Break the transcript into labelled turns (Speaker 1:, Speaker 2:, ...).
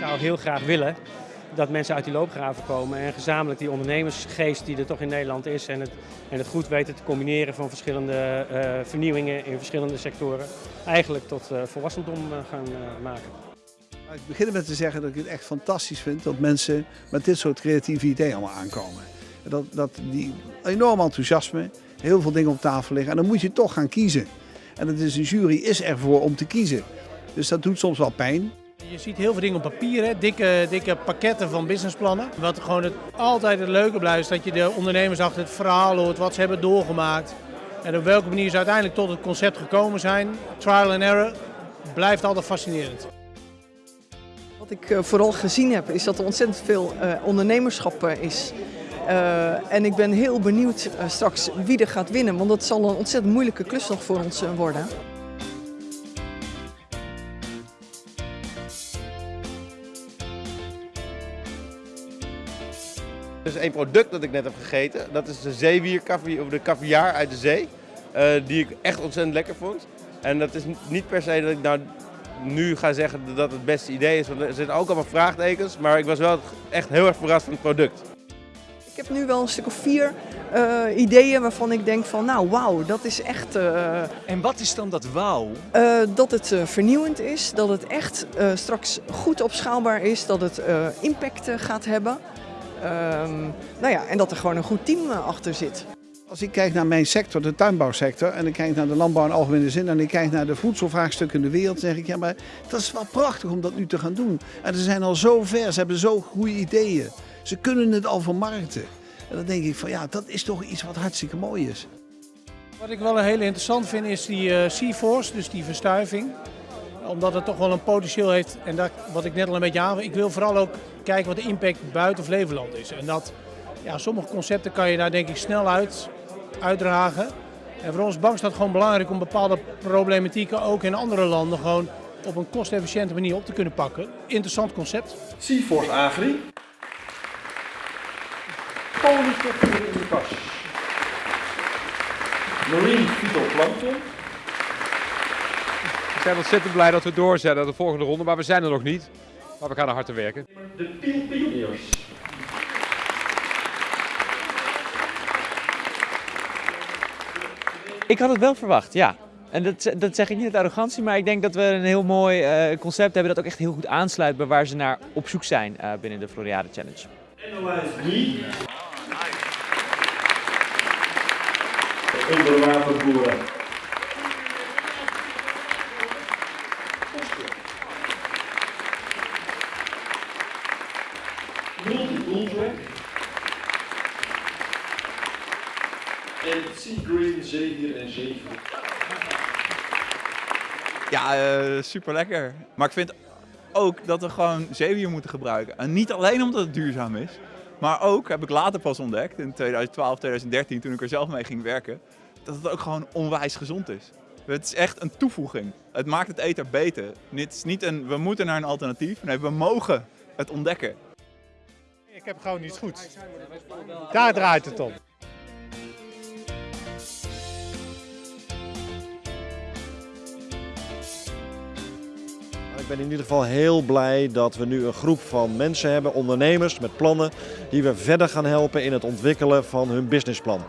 Speaker 1: zou heel graag willen dat mensen uit die loopgraven komen en gezamenlijk die ondernemersgeest die er toch in Nederland is en het, en het goed weten te combineren van verschillende uh, vernieuwingen in verschillende sectoren, eigenlijk tot uh, volwassendom uh, gaan maken.
Speaker 2: Ik begin met te zeggen dat ik het echt fantastisch vind dat mensen met dit soort creatieve ideeën allemaal aankomen. Dat, dat die enorm enthousiasme, heel veel dingen op tafel liggen en dan moet je toch gaan kiezen. En het is, een jury is ervoor om te kiezen. Dus dat doet soms wel pijn.
Speaker 3: Je ziet heel veel dingen op papier, hè? Dikke, dikke pakketten van businessplannen. Wat gewoon altijd het leuke blijft, is dat je de ondernemers achter het verhaal hoort, wat ze hebben doorgemaakt. En op welke manier ze uiteindelijk tot het concept gekomen zijn. Trial and error blijft altijd fascinerend.
Speaker 4: Wat ik vooral gezien heb, is dat er ontzettend veel ondernemerschap is. Uh, en ik ben heel benieuwd straks wie er gaat winnen, want dat zal een ontzettend moeilijke klus nog voor ons worden.
Speaker 5: Er is één product dat ik net heb gegeten. Dat is de zeewier of de caviar uit de zee. die ik echt ontzettend lekker vond. En dat is niet per se dat ik nou nu ga zeggen dat het het beste idee is. Want er zitten ook allemaal vraagtekens. Maar ik was wel echt heel erg verrast van het product.
Speaker 4: Ik heb nu wel een stuk of vier uh, ideeën waarvan ik denk van nou wauw, dat is echt... Uh,
Speaker 6: en wat is dan dat wauw?
Speaker 4: Uh, dat het vernieuwend is, dat het echt straks goed opschaalbaar is, dat het impact gaat hebben. Ehm, nou ja, en dat er gewoon een goed team achter zit.
Speaker 2: Als ik kijk naar mijn sector, de tuinbouwsector, en ik kijk naar de landbouw in algemene zin en ik kijk naar de voedselvraagstukken in de wereld, dan zeg ik ja, maar dat is wel prachtig om dat nu te gaan doen. En ze zijn al zo ver, ze hebben zo goede ideeën. Ze kunnen het al vermarkten. En dan denk ik van ja, dat is toch iets wat hartstikke mooi is.
Speaker 3: Wat ik wel heel interessant vind is die uh, Sea-Force, dus die verstuiving. Omdat het toch wel een potentieel heeft, en dat, wat ik net al een beetje aan ik wil vooral ook kijken wat de impact buiten Flevoland is. En dat, ja, sommige concepten kan je daar denk ik snel uit, uitdragen. En voor ons bank is dat gewoon belangrijk om bepaalde problematieken ook in andere landen gewoon op een kostefficiënte manier op te kunnen pakken. Interessant concept.
Speaker 7: Seaforce Agri. Polytechniek in de kas. Marine Phytoplankton.
Speaker 8: We zijn ontzettend blij dat we doorzetten naar de volgende ronde, maar we zijn er nog niet. Maar we gaan er hard te werken.
Speaker 7: De.
Speaker 9: Ik had het wel verwacht, ja. En dat, dat zeg ik niet uit arrogantie, maar ik denk dat we een heel mooi uh, concept hebben dat ook echt heel goed aansluit bij waar ze naar op zoek zijn uh, binnen de Floriade Challenge.
Speaker 7: Analyze onderwaterboeren. En Sea Green, zeewier en zeevoer.
Speaker 10: Ja, uh, super lekker. Maar ik vind ook dat we gewoon zeewier moeten gebruiken. En niet alleen omdat het duurzaam is, maar ook, heb ik later pas ontdekt, in 2012, 2013, toen ik er zelf mee ging werken, dat het ook gewoon onwijs gezond is. Het is echt een toevoeging. Het maakt het eten beter. Het is niet een, we moeten naar een alternatief. Nee, we mogen het ontdekken.
Speaker 11: Ik heb gewoon iets goeds. Daar draait het om.
Speaker 12: Ik ben in ieder geval heel blij dat we nu een groep van mensen hebben, ondernemers met plannen, die we verder gaan helpen in het ontwikkelen van hun businessplan.